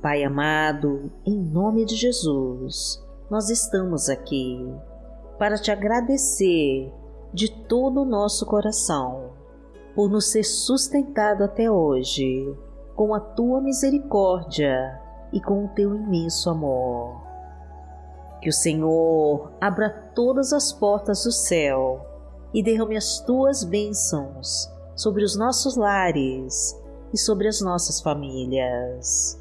Pai amado, em nome de Jesus, nós estamos aqui para te agradecer de todo o nosso coração por nos ser sustentado até hoje com a tua misericórdia e com o teu imenso amor. Que o Senhor abra todas as portas do céu e derrame as tuas bênçãos sobre os nossos lares e sobre as nossas famílias.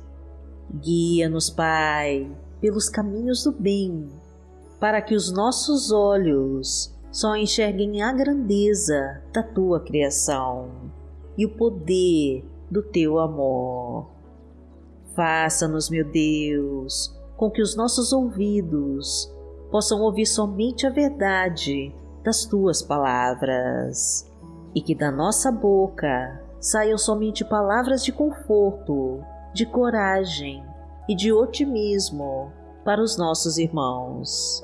Guia-nos, Pai, pelos caminhos do bem, para que os nossos olhos só enxerguem a grandeza da tua criação e o poder do teu amor. Faça-nos, meu Deus, com que os nossos ouvidos possam ouvir somente a verdade das tuas palavras e que da nossa boca saiam somente palavras de conforto, de coragem e de otimismo para os nossos irmãos.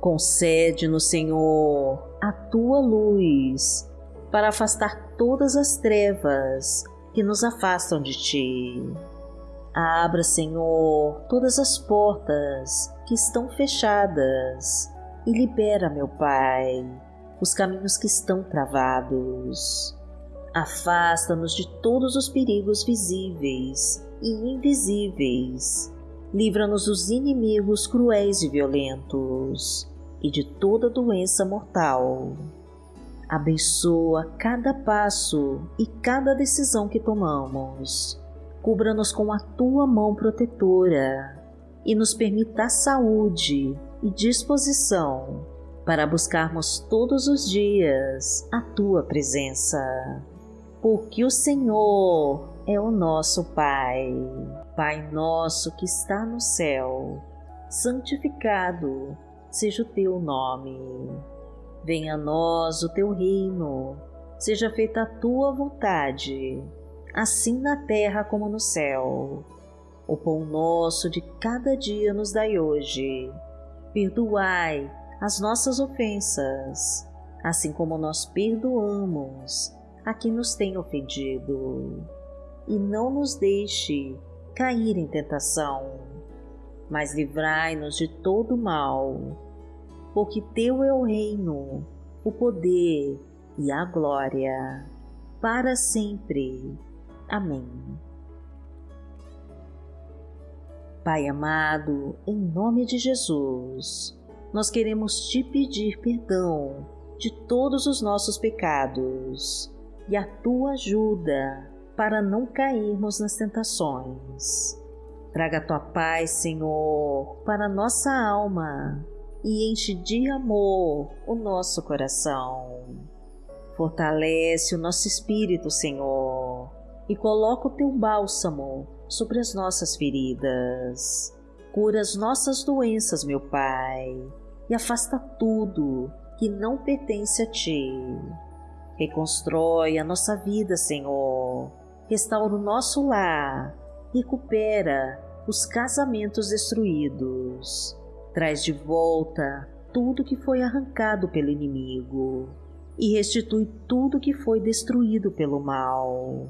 Concede-nos, Senhor, a tua luz para afastar todas as trevas que nos afastam de ti. Abra, Senhor, todas as portas que estão fechadas e libera, meu Pai, os caminhos que estão travados. Afasta-nos de todos os perigos visíveis e invisíveis. Livra-nos dos inimigos cruéis e violentos e de toda doença mortal. Abençoa cada passo e cada decisão que tomamos cubra-nos com a tua mão protetora e nos permita saúde e disposição para buscarmos todos os dias a tua presença. Porque o Senhor é o nosso Pai. Pai nosso que está no céu, santificado seja o teu nome. Venha a nós o teu reino, seja feita a tua vontade assim na terra como no céu. O pão nosso de cada dia nos dai hoje. Perdoai as nossas ofensas, assim como nós perdoamos a quem nos tem ofendido. E não nos deixe cair em tentação, mas livrai-nos de todo mal, porque Teu é o reino, o poder e a glória, para sempre. Amém. Pai amado, em nome de Jesus, nós queremos te pedir perdão de todos os nossos pecados e a tua ajuda para não cairmos nas tentações. Traga a tua paz, Senhor, para nossa alma e enche de amor o nosso coração. Fortalece o nosso espírito, Senhor e coloca o teu bálsamo sobre as nossas feridas. Cura as nossas doenças, meu Pai, e afasta tudo que não pertence a Ti. Reconstrói a nossa vida, Senhor. Restaura o nosso lar. Recupera os casamentos destruídos. Traz de volta tudo que foi arrancado pelo inimigo e restitui tudo que foi destruído pelo mal.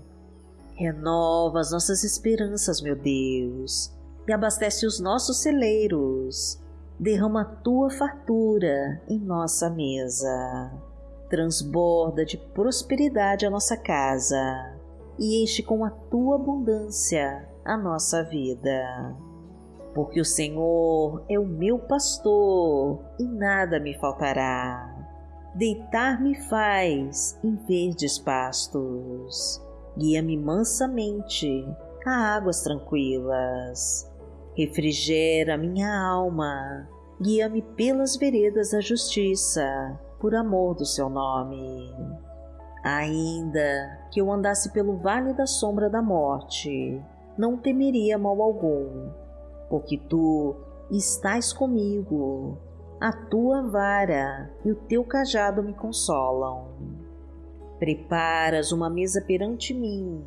Renova as nossas esperanças, meu Deus, e abastece os nossos celeiros. Derrama a tua fartura em nossa mesa. Transborda de prosperidade a nossa casa e enche com a tua abundância a nossa vida. Porque o Senhor é o meu pastor e nada me faltará. Deitar-me faz em verdes pastos guia-me mansamente a águas tranquilas. Refrigera minha alma, guia-me pelas veredas da justiça, por amor do seu nome. Ainda que eu andasse pelo vale da sombra da morte, não temeria mal algum, porque tu estás comigo, a tua vara e o teu cajado me consolam. Preparas uma mesa perante mim,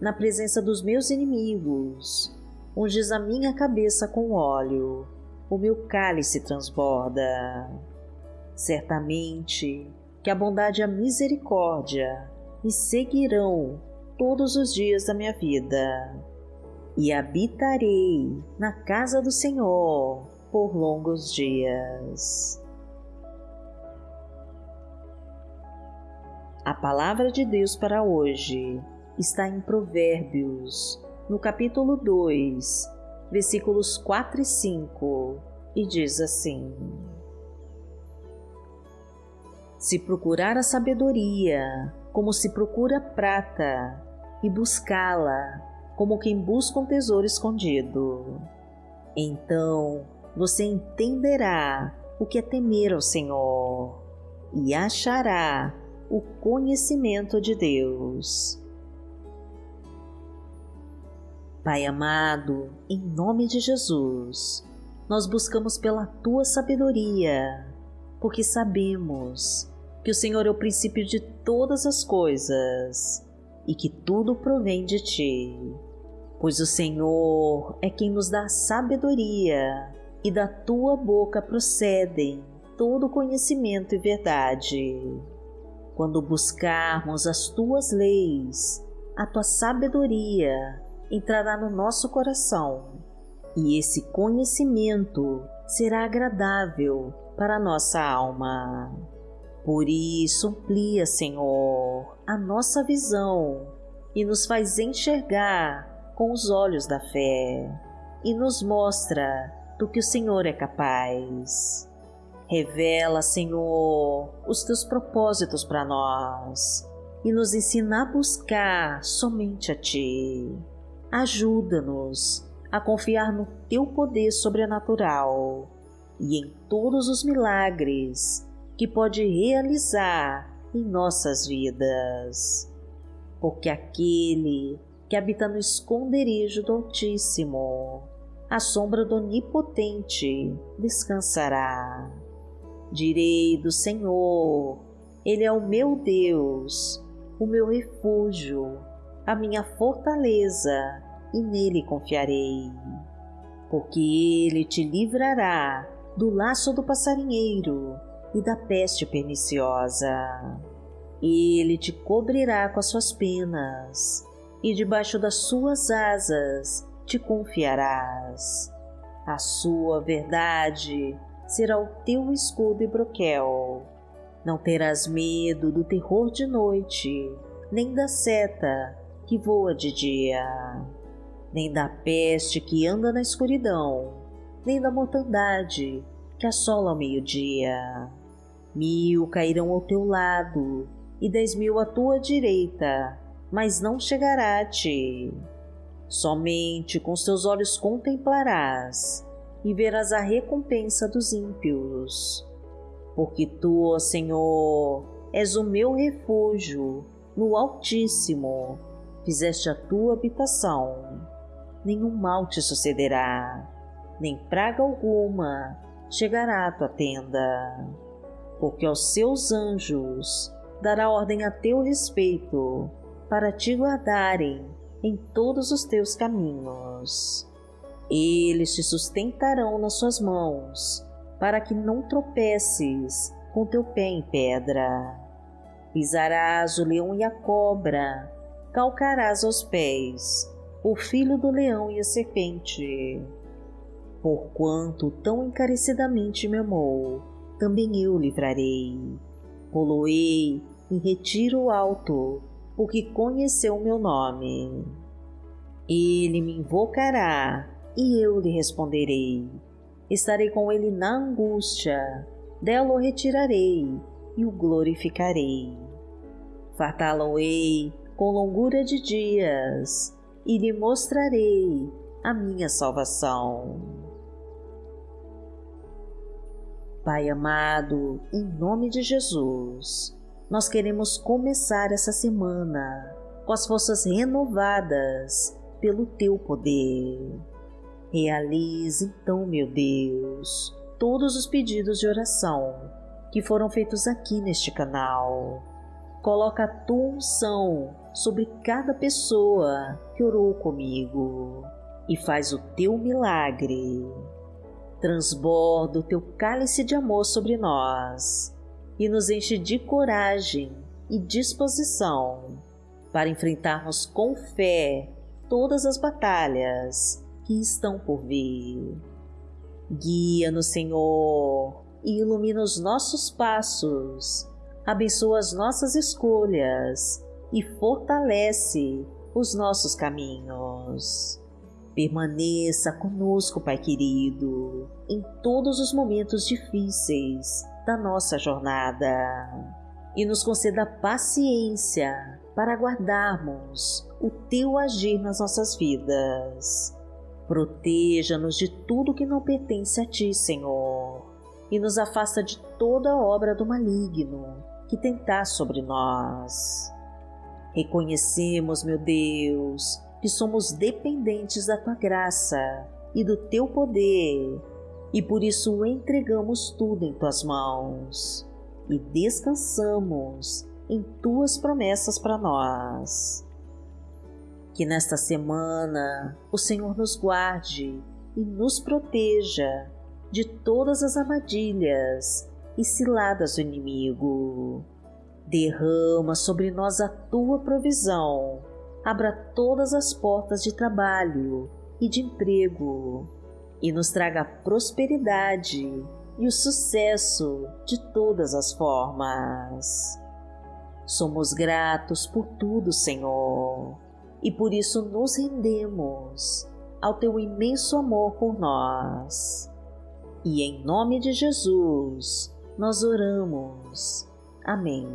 na presença dos meus inimigos. Unges a minha cabeça com óleo, o meu cálice transborda. Certamente que a bondade e a misericórdia me seguirão todos os dias da minha vida, e habitarei na casa do Senhor por longos dias. A palavra de Deus para hoje está em Provérbios, no capítulo 2, versículos 4 e 5, e diz assim: Se procurar a sabedoria como se procura prata, e buscá-la como quem busca um tesouro escondido, então você entenderá o que é temer ao Senhor e achará o conhecimento de Deus. Pai amado, em nome de Jesus, nós buscamos pela tua sabedoria, porque sabemos que o Senhor é o princípio de todas as coisas e que tudo provém de ti. Pois o Senhor é quem nos dá sabedoria e da tua boca procedem todo conhecimento e verdade. Quando buscarmos as tuas leis, a tua sabedoria entrará no nosso coração e esse conhecimento será agradável para a nossa alma. Por isso, amplia, Senhor, a nossa visão e nos faz enxergar com os olhos da fé e nos mostra do que o Senhor é capaz. Revela, Senhor, os teus propósitos para nós e nos ensina a buscar somente a Ti. Ajuda-nos a confiar no Teu poder sobrenatural e em todos os milagres que pode realizar em nossas vidas. Porque aquele que habita no esconderijo do Altíssimo, a sombra do Onipotente descansará. Direi do Senhor, Ele é o meu Deus, o meu refúgio, a minha fortaleza, e nele confiarei. Porque Ele te livrará do laço do passarinheiro e da peste perniciosa. Ele te cobrirá com as suas penas, e debaixo das suas asas te confiarás. A sua verdade será o teu escudo e broquel. Não terás medo do terror de noite, nem da seta que voa de dia, nem da peste que anda na escuridão, nem da mortandade que assola ao meio-dia. Mil cairão ao teu lado e dez mil à tua direita, mas não chegará a ti. Somente com seus olhos contemplarás e verás a recompensa dos ímpios. Porque tu, ó Senhor, és o meu refúgio no Altíssimo, fizeste a tua habitação. Nenhum mal te sucederá, nem praga alguma chegará à tua tenda. Porque aos seus anjos dará ordem a teu respeito, para te guardarem em todos os teus caminhos. Eles te sustentarão nas suas mãos, para que não tropeces com teu pé em pedra. Pisarás o leão e a cobra, calcarás aos pés o filho do leão e a serpente. Porquanto tão encarecidamente me amou, também eu livrarei. Poloei em retiro alto, porque conheceu o meu nome. Ele me invocará e eu lhe responderei. Estarei com ele na angústia, dela o retirarei e o glorificarei. Fartá-lo-ei com longura de dias e lhe mostrarei a minha salvação. Pai amado, em nome de Jesus, nós queremos começar essa semana com as forças renovadas pelo teu poder. Realize então, meu Deus, todos os pedidos de oração que foram feitos aqui neste canal. Coloca a tua unção sobre cada pessoa que orou comigo e faz o teu milagre. Transborda o teu cálice de amor sobre nós e nos enche de coragem e disposição para enfrentarmos com fé todas as batalhas que estão por vir. Guia-nos, Senhor, e ilumina os nossos passos, abençoa as nossas escolhas e fortalece os nossos caminhos. Permaneça conosco, Pai querido, em todos os momentos difíceis da nossa jornada e nos conceda paciência para aguardarmos o Teu agir nas nossas vidas. Proteja-nos de tudo que não pertence a Ti, Senhor, e nos afasta de toda obra do maligno que tentar sobre nós. Reconhecemos, meu Deus, que somos dependentes da tua graça e do teu poder, e por isso entregamos tudo em tuas mãos e descansamos em tuas promessas para nós. Que nesta semana o Senhor nos guarde e nos proteja de todas as armadilhas e ciladas do inimigo. Derrama sobre nós a tua provisão abra todas as portas de trabalho e de emprego e nos traga prosperidade e o sucesso de todas as formas. Somos gratos por tudo, Senhor, e por isso nos rendemos ao teu imenso amor por nós. E em nome de Jesus, nós oramos. Amém.